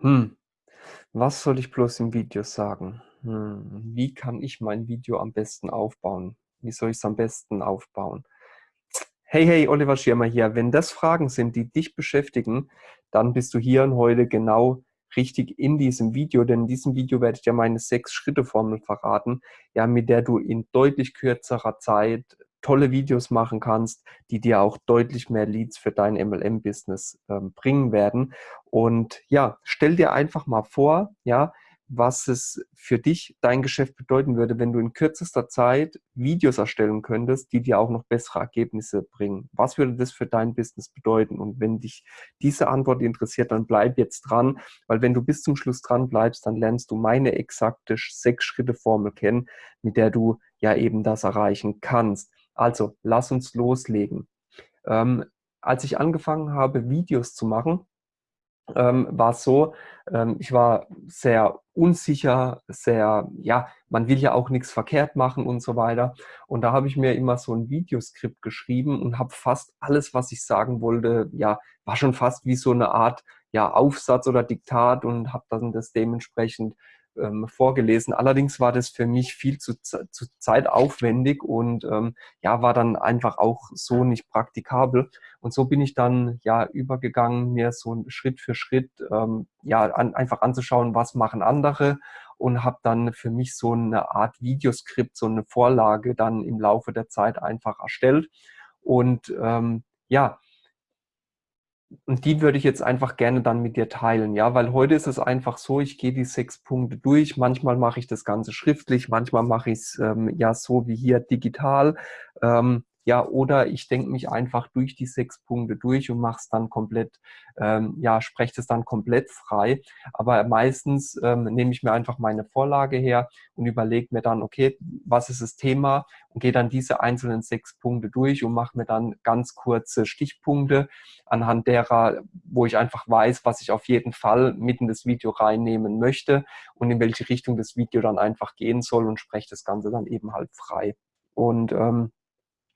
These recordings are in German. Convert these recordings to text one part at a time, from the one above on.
Hm, was soll ich bloß im Video sagen? Hm, wie kann ich mein Video am besten aufbauen? Wie soll ich es am besten aufbauen? Hey, hey, Oliver Schirmer hier. Wenn das Fragen sind, die dich beschäftigen, dann bist du hier und heute genau richtig in diesem Video, denn in diesem Video werde ich dir meine Sechs-Schritte-Formel verraten, ja, mit der du in deutlich kürzerer Zeit tolle Videos machen kannst, die dir auch deutlich mehr Leads für dein MLM-Business ähm, bringen werden. Und ja, stell dir einfach mal vor, ja, was es für dich, dein Geschäft bedeuten würde, wenn du in kürzester Zeit Videos erstellen könntest, die dir auch noch bessere Ergebnisse bringen. Was würde das für dein Business bedeuten? Und wenn dich diese Antwort interessiert, dann bleib jetzt dran, weil wenn du bis zum Schluss dran bleibst, dann lernst du meine exakte Sechs-Schritte-Formel kennen, mit der du ja eben das erreichen kannst. Also, lass uns loslegen. Ähm, als ich angefangen habe, Videos zu machen, ähm, war es so, ähm, ich war sehr unsicher, sehr, ja, man will ja auch nichts verkehrt machen und so weiter. Und da habe ich mir immer so ein Videoskript geschrieben und habe fast alles, was ich sagen wollte, ja, war schon fast wie so eine Art ja, Aufsatz oder Diktat und habe dann das dementsprechend ähm, vorgelesen. Allerdings war das für mich viel zu, zu zeitaufwendig und ähm, ja, war dann einfach auch so nicht praktikabel. Und so bin ich dann ja übergegangen, mir so Schritt für Schritt ähm, ja an, einfach anzuschauen, was machen andere und habe dann für mich so eine Art Videoskript, so eine Vorlage dann im Laufe der Zeit einfach erstellt. Und ähm, ja, und die würde ich jetzt einfach gerne dann mit dir teilen, ja, weil heute ist es einfach so, ich gehe die sechs Punkte durch. Manchmal mache ich das Ganze schriftlich, manchmal mache ich es ähm, ja so wie hier digital. Ähm, ja, oder ich denke mich einfach durch die sechs Punkte durch und mache es dann komplett, ähm, ja, spreche es dann komplett frei. Aber meistens ähm, nehme ich mir einfach meine Vorlage her und überlege mir dann, okay, was ist das Thema und gehe dann diese einzelnen sechs Punkte durch und mache mir dann ganz kurze Stichpunkte, anhand derer, wo ich einfach weiß, was ich auf jeden Fall mitten das Video reinnehmen möchte und in welche Richtung das Video dann einfach gehen soll und spreche das Ganze dann eben halt frei. Und ähm,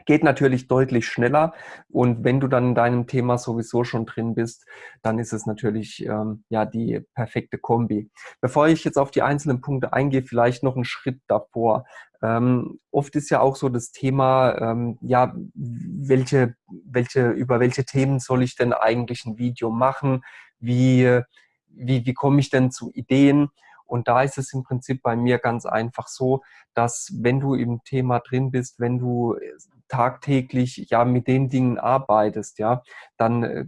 Geht natürlich deutlich schneller und wenn du dann in deinem Thema sowieso schon drin bist, dann ist es natürlich ähm, ja die perfekte Kombi. Bevor ich jetzt auf die einzelnen Punkte eingehe, vielleicht noch einen Schritt davor. Ähm, oft ist ja auch so das Thema, ähm, ja, welche, welche, über welche Themen soll ich denn eigentlich ein Video machen? Wie, wie, wie komme ich denn zu Ideen? Und da ist es im Prinzip bei mir ganz einfach so, dass wenn du im Thema drin bist, wenn du tagtäglich ja mit den Dingen arbeitest, ja, dann äh,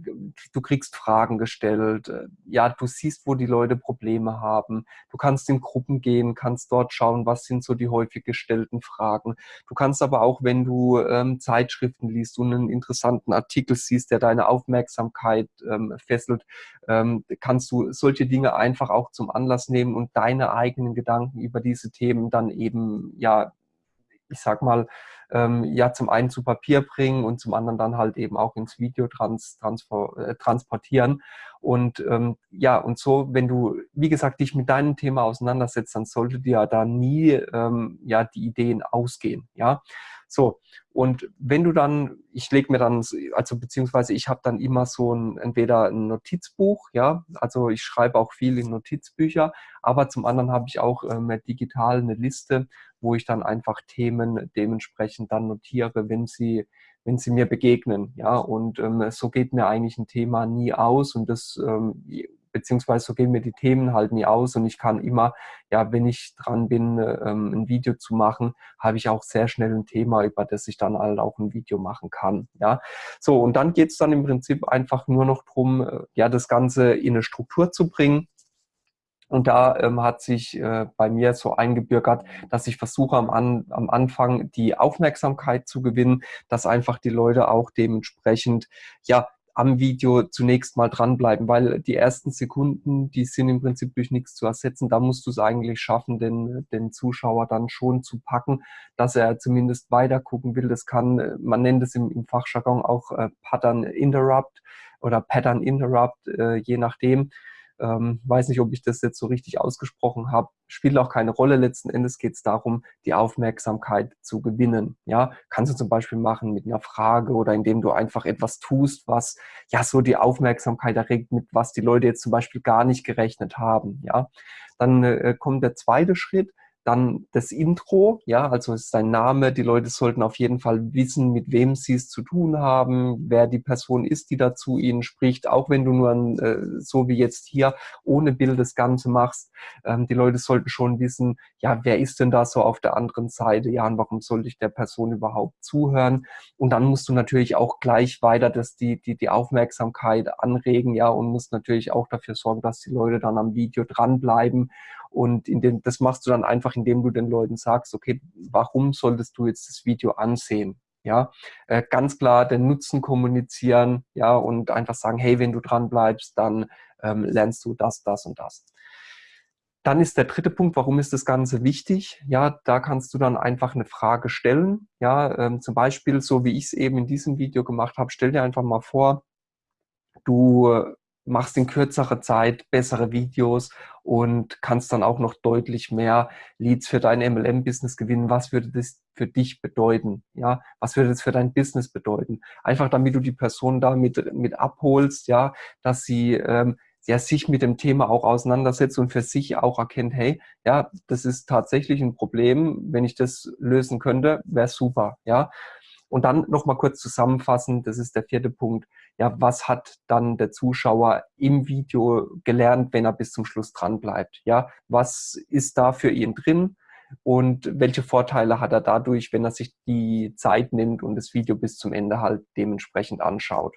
du kriegst Fragen gestellt, äh, ja, du siehst, wo die Leute Probleme haben, du kannst in Gruppen gehen, kannst dort schauen, was sind so die häufig gestellten Fragen. Du kannst aber auch, wenn du ähm, Zeitschriften liest und einen interessanten Artikel siehst, der deine Aufmerksamkeit ähm, fesselt, ähm, kannst du solche Dinge einfach auch zum Anlass nehmen und deine eigenen Gedanken über diese Themen dann eben ja ich sag mal, ähm, ja zum einen zu Papier bringen und zum anderen dann halt eben auch ins Video trans, transfer, äh, transportieren. Und ähm, ja, und so, wenn du, wie gesagt, dich mit deinem Thema auseinandersetzt, dann sollte dir da nie ähm, ja die Ideen ausgehen. Ja, so, und wenn du dann, ich lege mir dann, also beziehungsweise ich habe dann immer so ein, entweder ein Notizbuch, ja, also ich schreibe auch viel in Notizbücher, aber zum anderen habe ich auch ähm, digital eine Liste, wo ich dann einfach Themen dementsprechend dann notiere, wenn sie, wenn sie mir begegnen, ja, und ähm, so geht mir eigentlich ein Thema nie aus und das ähm, beziehungsweise so gehen mir die Themen halt nie aus und ich kann immer, ja, wenn ich dran bin, ähm, ein Video zu machen, habe ich auch sehr schnell ein Thema, über das ich dann halt auch ein Video machen kann, ja. So, und dann geht es dann im Prinzip einfach nur noch darum, äh, ja, das Ganze in eine Struktur zu bringen. Und da ähm, hat sich äh, bei mir so eingebürgert, dass ich versuche am, An am Anfang die Aufmerksamkeit zu gewinnen, dass einfach die Leute auch dementsprechend ja am Video zunächst mal dranbleiben, weil die ersten Sekunden, die sind im Prinzip durch nichts zu ersetzen. Da musst du es eigentlich schaffen, den, den Zuschauer dann schon zu packen, dass er zumindest weiter gucken will. Das kann, man nennt es im, im Fachjargon auch äh, Pattern Interrupt oder Pattern Interrupt, äh, je nachdem. Ähm, weiß nicht, ob ich das jetzt so richtig ausgesprochen habe, spielt auch keine Rolle. Letzten Endes geht es darum, die Aufmerksamkeit zu gewinnen. Ja, kannst du zum Beispiel machen mit einer Frage oder indem du einfach etwas tust, was ja so die Aufmerksamkeit erregt, mit was die Leute jetzt zum Beispiel gar nicht gerechnet haben. Ja, dann äh, kommt der zweite Schritt dann das Intro, ja, also ist dein Name. Die Leute sollten auf jeden Fall wissen, mit wem sie es zu tun haben, wer die Person ist, die da zu ihnen spricht. Auch wenn du nur ein, äh, so wie jetzt hier ohne Bild das Ganze machst. Ähm, die Leute sollten schon wissen, ja, wer ist denn da so auf der anderen Seite? Ja, und warum sollte ich der Person überhaupt zuhören? Und dann musst du natürlich auch gleich weiter das, die, die, die Aufmerksamkeit anregen, ja, und musst natürlich auch dafür sorgen, dass die Leute dann am Video dranbleiben und den, das machst du dann einfach, indem du den Leuten sagst, okay, warum solltest du jetzt das Video ansehen? Ja, äh, ganz klar den Nutzen kommunizieren, ja, und einfach sagen, hey, wenn du dran bleibst, dann ähm, lernst du das, das und das. Dann ist der dritte Punkt, warum ist das Ganze wichtig? Ja, da kannst du dann einfach eine Frage stellen. Ja, ähm, zum Beispiel, so wie ich es eben in diesem Video gemacht habe, stell dir einfach mal vor, du machst in kürzerer Zeit bessere Videos und kannst dann auch noch deutlich mehr Leads für dein MLM-Business gewinnen. Was würde das für dich bedeuten? Ja, was würde das für dein Business bedeuten? Einfach damit du die Person da mit, mit abholst, ja, dass sie ähm, ja, sich mit dem Thema auch auseinandersetzt und für sich auch erkennt, hey, ja, das ist tatsächlich ein Problem. Wenn ich das lösen könnte, wäre super, ja. Und dann nochmal kurz zusammenfassen, das ist der vierte Punkt. Ja, was hat dann der Zuschauer im Video gelernt, wenn er bis zum Schluss dran bleibt? Ja, was ist da für ihn drin? Und welche Vorteile hat er dadurch, wenn er sich die Zeit nimmt und das Video bis zum Ende halt dementsprechend anschaut?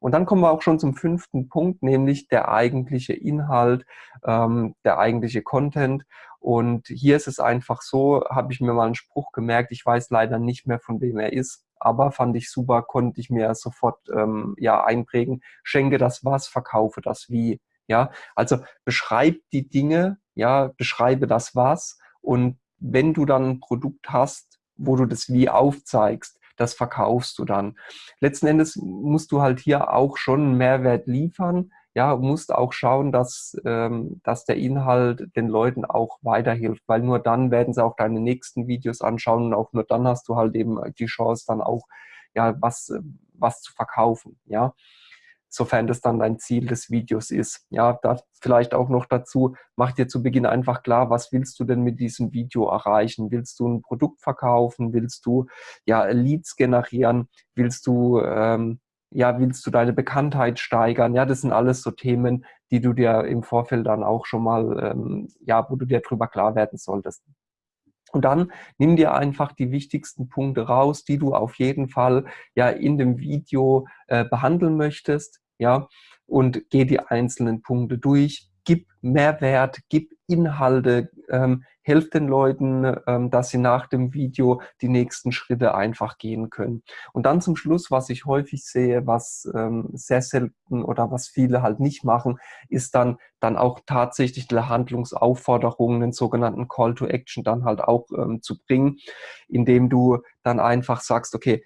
Und dann kommen wir auch schon zum fünften Punkt, nämlich der eigentliche Inhalt, ähm, der eigentliche Content. Und hier ist es einfach so, habe ich mir mal einen Spruch gemerkt, ich weiß leider nicht mehr, von wem er ist, aber fand ich super, konnte ich mir sofort ähm, ja einprägen. Schenke das was, verkaufe das wie. Ja, also beschreib die Dinge, ja, beschreibe das was und wenn du dann ein Produkt hast, wo du das wie aufzeigst, das verkaufst du dann. Letzten Endes musst du halt hier auch schon einen Mehrwert liefern, ja, musst auch schauen, dass, ähm, dass der Inhalt den Leuten auch weiterhilft, weil nur dann werden sie auch deine nächsten Videos anschauen und auch nur dann hast du halt eben die Chance dann auch, ja, was, was zu verkaufen, ja sofern das dann dein Ziel des Videos ist. Ja, da vielleicht auch noch dazu, mach dir zu Beginn einfach klar, was willst du denn mit diesem Video erreichen? Willst du ein Produkt verkaufen? Willst du ja Leads generieren? Willst du ähm, ja, willst du deine Bekanntheit steigern? Ja, das sind alles so Themen, die du dir im Vorfeld dann auch schon mal, ähm, ja, wo du dir drüber klar werden solltest. Und dann nimm dir einfach die wichtigsten Punkte raus, die du auf jeden Fall ja in dem Video äh, behandeln möchtest, ja, und geh die einzelnen Punkte durch gib Mehrwert, gib Inhalte, ähm, helf den Leuten, ähm, dass sie nach dem Video die nächsten Schritte einfach gehen können. Und dann zum Schluss, was ich häufig sehe, was ähm, sehr selten oder was viele halt nicht machen, ist dann, dann auch tatsächlich die Handlungsaufforderungen, den sogenannten Call to Action dann halt auch ähm, zu bringen, indem du dann einfach sagst, okay,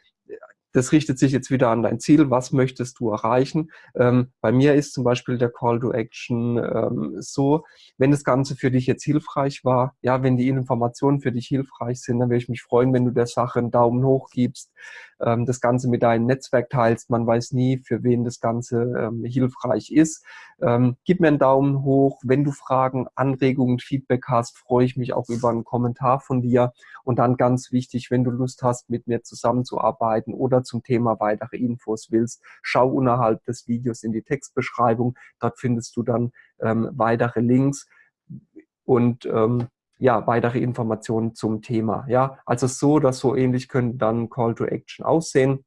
das richtet sich jetzt wieder an dein Ziel. Was möchtest du erreichen? Ähm, bei mir ist zum Beispiel der Call to Action ähm, so, wenn das Ganze für dich jetzt hilfreich war, ja, wenn die Informationen für dich hilfreich sind, dann würde ich mich freuen, wenn du der Sache einen Daumen hoch gibst, ähm, das Ganze mit deinem Netzwerk teilst. Man weiß nie, für wen das Ganze ähm, hilfreich ist. Ähm, gib mir einen Daumen hoch. Wenn du Fragen, Anregungen, Feedback hast, freue ich mich auch über einen Kommentar von dir. Und dann ganz wichtig, wenn du Lust hast, mit mir zusammenzuarbeiten oder zum Thema weitere Infos willst, schau unterhalb des Videos in die Textbeschreibung. Dort findest du dann ähm, weitere Links und ähm, ja, weitere Informationen zum Thema. Ja, also so oder so ähnlich könnte dann Call to Action aussehen.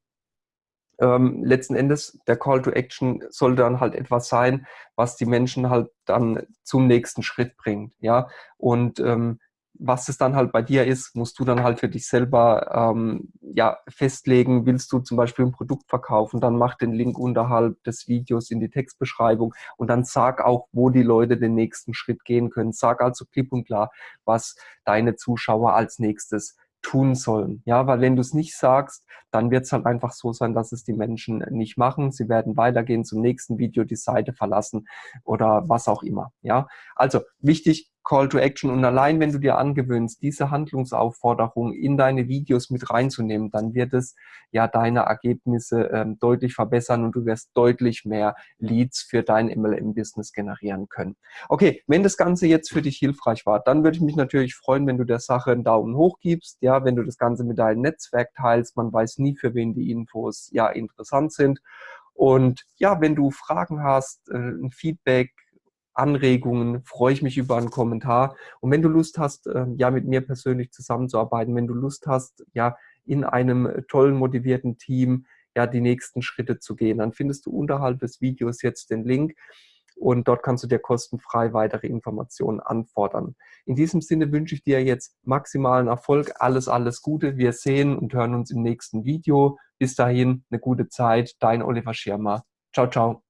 Ähm, letzten Endes, der Call to Action soll dann halt etwas sein, was die Menschen halt dann zum nächsten Schritt bringt. Ja, und ähm, was es dann halt bei dir ist, musst du dann halt für dich selber ähm, ja, festlegen. Willst du zum Beispiel ein Produkt verkaufen, dann mach den Link unterhalb des Videos in die Textbeschreibung und dann sag auch, wo die Leute den nächsten Schritt gehen können. Sag also klipp und klar, was deine Zuschauer als nächstes tun sollen. Ja, weil wenn du es nicht sagst, dann wird es halt einfach so sein, dass es die Menschen nicht machen. Sie werden weitergehen zum nächsten Video, die Seite verlassen oder was auch immer. Ja, also wichtig, Call to Action. Und allein wenn du dir angewöhnst, diese Handlungsaufforderung in deine Videos mit reinzunehmen, dann wird es ja deine Ergebnisse ähm, deutlich verbessern und du wirst deutlich mehr Leads für dein MLM-Business generieren können. Okay, wenn das Ganze jetzt für dich hilfreich war, dann würde ich mich natürlich freuen, wenn du der Sache einen Daumen hoch gibst, ja, wenn du das Ganze mit deinem Netzwerk teilst. Man weiß nie, für wen die Infos ja interessant sind. Und ja, wenn du Fragen hast, äh, ein Feedback, Anregungen, freue ich mich über einen Kommentar. Und wenn du Lust hast, ähm, ja, mit mir persönlich zusammenzuarbeiten, wenn du Lust hast, ja, in einem tollen, motivierten Team, ja, die nächsten Schritte zu gehen, dann findest du unterhalb des Videos jetzt den Link und dort kannst du dir kostenfrei weitere Informationen anfordern. In diesem Sinne wünsche ich dir jetzt maximalen Erfolg, alles, alles Gute. Wir sehen und hören uns im nächsten Video. Bis dahin, eine gute Zeit. Dein Oliver Schirmer. Ciao, ciao.